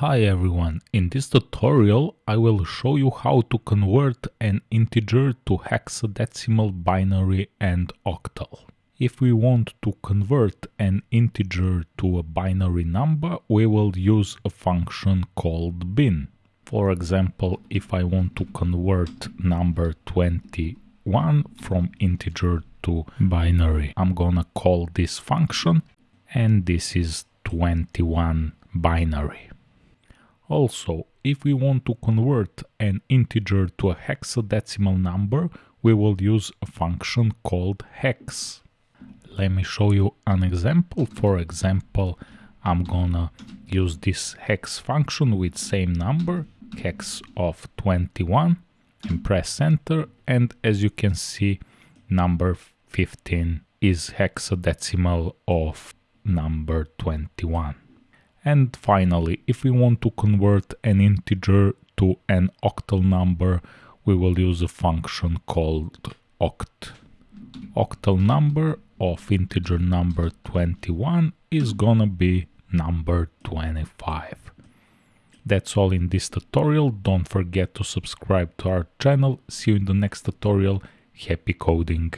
Hi everyone, in this tutorial I will show you how to convert an integer to hexadecimal, binary and octal. If we want to convert an integer to a binary number, we will use a function called bin. For example, if I want to convert number 21 from integer to binary, I'm gonna call this function and this is 21 binary. Also, if we want to convert an integer to a hexadecimal number, we will use a function called hex. Let me show you an example. For example, I'm gonna use this hex function with same number, hex of 21, and press enter. And as you can see, number 15 is hexadecimal of number 21. And finally, if we want to convert an integer to an octal number, we will use a function called oct. Octal number of integer number 21 is gonna be number 25. That's all in this tutorial. Don't forget to subscribe to our channel. See you in the next tutorial. Happy coding!